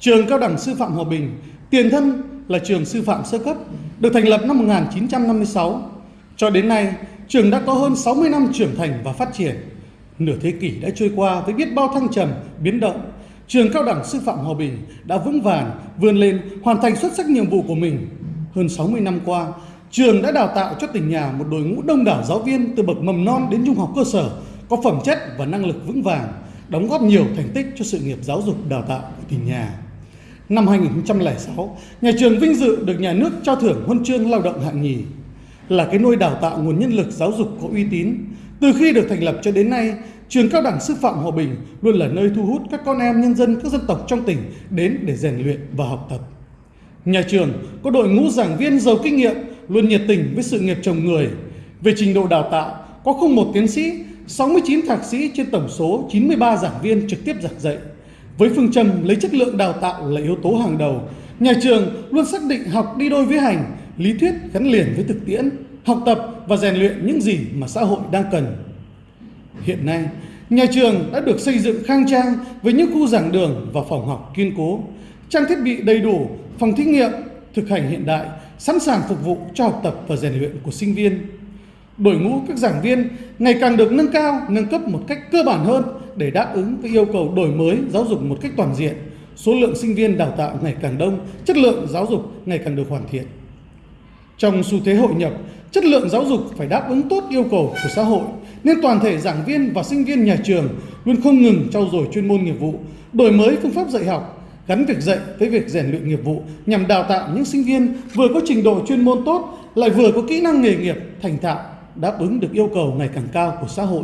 Trường Cao đẳng Sư phạm Hòa Bình, tiền thân là trường sư phạm sơ cấp, được thành lập năm 1956. Cho đến nay, trường đã có hơn 60 năm trưởng thành và phát triển. Nửa thế kỷ đã trôi qua với biết bao thăng trầm, biến động. Trường Cao đẳng Sư phạm Hòa Bình đã vững vàng, vươn lên, hoàn thành xuất sắc nhiệm vụ của mình. Hơn 60 năm qua, trường đã đào tạo cho tỉnh nhà một đội ngũ đông đảo giáo viên từ bậc mầm non đến trung học cơ sở, có phẩm chất và năng lực vững vàng, đóng góp nhiều thành tích cho sự nghiệp giáo dục đào tạo của tỉnh nhà. Năm 2006, nhà trường vinh dự được nhà nước trao thưởng huân chương lao động hạng nhì, là cái nôi đào tạo nguồn nhân lực giáo dục có uy tín. Từ khi được thành lập cho đến nay, trường cao đẳng sư phạm Hòa Bình luôn là nơi thu hút các con em nhân dân các dân tộc trong tỉnh đến để rèn luyện và học tập. Nhà trường có đội ngũ giảng viên giàu kinh nghiệm, luôn nhiệt tình với sự nghiệp chồng người. Về trình độ đào tạo, có không một tiến sĩ, 69 thạc sĩ trên tổng số 93 giảng viên trực tiếp giảng dạy. Với phương châm lấy chất lượng đào tạo là yếu tố hàng đầu, nhà trường luôn xác định học đi đôi với hành, lý thuyết gắn liền với thực tiễn, học tập và rèn luyện những gì mà xã hội đang cần. Hiện nay, nhà trường đã được xây dựng khang trang với những khu giảng đường và phòng học kiên cố, trang thiết bị đầy đủ, phòng thí nghiệm, thực hành hiện đại, sẵn sàng phục vụ cho học tập và rèn luyện của sinh viên. Đội ngũ các giảng viên ngày càng được nâng cao, nâng cấp một cách cơ bản hơn để đáp ứng với yêu cầu đổi mới giáo dục một cách toàn diện. Số lượng sinh viên đào tạo ngày càng đông, chất lượng giáo dục ngày càng được hoàn thiện. Trong xu thế hội nhập, chất lượng giáo dục phải đáp ứng tốt yêu cầu của xã hội, nên toàn thể giảng viên và sinh viên nhà trường luôn không ngừng trau dồi chuyên môn nghiệp vụ, đổi mới phương pháp dạy học, gắn việc dạy với việc rèn luyện nghiệp vụ nhằm đào tạo những sinh viên vừa có trình độ chuyên môn tốt, lại vừa có kỹ năng nghề nghiệp thành thạo, đáp ứng được yêu cầu ngày càng cao của xã hội.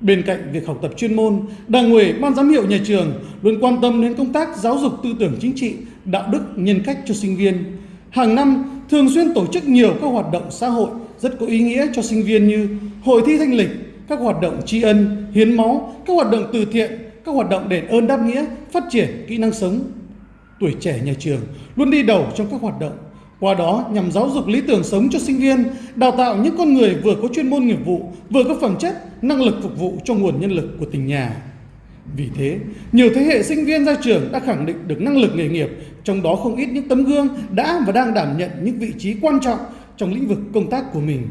Bên cạnh việc học tập chuyên môn, Đảng ủy, Ban giám hiệu nhà trường luôn quan tâm đến công tác giáo dục tư tưởng chính trị, đạo đức, nhân cách cho sinh viên. Hàng năm, thường xuyên tổ chức nhiều các hoạt động xã hội rất có ý nghĩa cho sinh viên như hội thi thanh lịch, các hoạt động tri ân, hiến máu, các hoạt động từ thiện, các hoạt động đền ơn đáp nghĩa, phát triển kỹ năng sống. Tuổi trẻ nhà trường luôn đi đầu trong các hoạt động, qua đó nhằm giáo dục lý tưởng sống cho sinh viên, đào tạo những con người vừa có chuyên môn nghiệp vụ, vừa có phẩm chất, năng lực phục vụ cho nguồn nhân lực của tỉnh nhà. Vì thế, nhiều thế hệ sinh viên ra trường đã khẳng định được năng lực nghề nghiệp, trong đó không ít những tấm gương đã và đang đảm nhận những vị trí quan trọng trong lĩnh vực công tác của mình.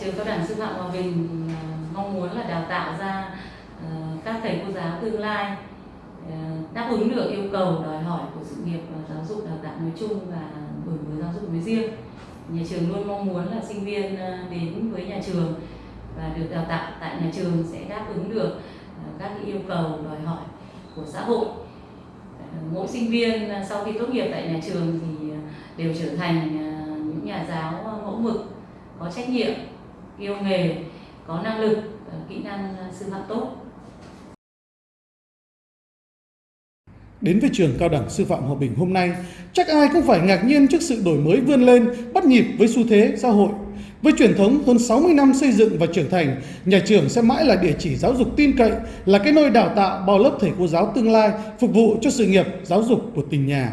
Trường Cao đẳng Sư phạm Hòa Bình ờ, mong muốn là đào tạo ra ờ, các thầy cô giáo tương lai Ờ, đáp ứng được yêu cầu đòi hỏi của sự nghiệp ờ, giáo dục đào tạo nói chung và đổi mới giáo dục nói riêng. Nhà trường luôn mong muốn là sinh viên ờ, đến với nhà trường và được đào tạo tại nhà trường sẽ đáp ứng được các yêu cầu đòi hỏi của xã hội. Mỗi sinh viên sau khi tốt nghiệp tại nhà trường thì đều trở thành những nhà giáo mẫu mực, có trách nhiệm yêu nghề, có năng lực, kỹ năng sư phạm tốt. Đến với trường cao đẳng sư phạm Hòa Bình hôm nay, chắc ai cũng phải ngạc nhiên trước sự đổi mới vươn lên, bắt nhịp với xu thế xã hội. Với truyền thống hơn 60 năm xây dựng và trưởng thành, nhà trường sẽ mãi là địa chỉ giáo dục tin cậy, là cái nôi đào tạo bao lớp thầy cô giáo tương lai, phục vụ cho sự nghiệp giáo dục của tỉnh nhà.